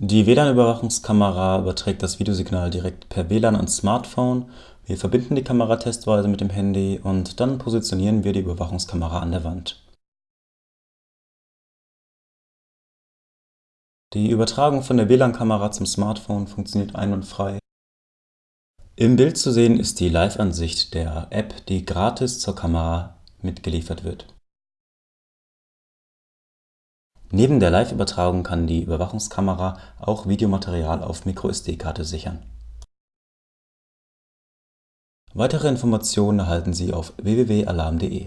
Die WLAN-Überwachungskamera überträgt das Videosignal direkt per WLAN ans Smartphone. Wir verbinden die Kamera testweise mit dem Handy und dann positionieren wir die Überwachungskamera an der Wand. Die Übertragung von der WLAN-Kamera zum Smartphone funktioniert einwandfrei. Im Bild zu sehen ist die Live-Ansicht der App, die gratis zur Kamera mitgeliefert wird. Neben der Live-Übertragung kann die Überwachungskamera auch Videomaterial auf microSD-Karte sichern. Weitere Informationen erhalten Sie auf www.alarm.de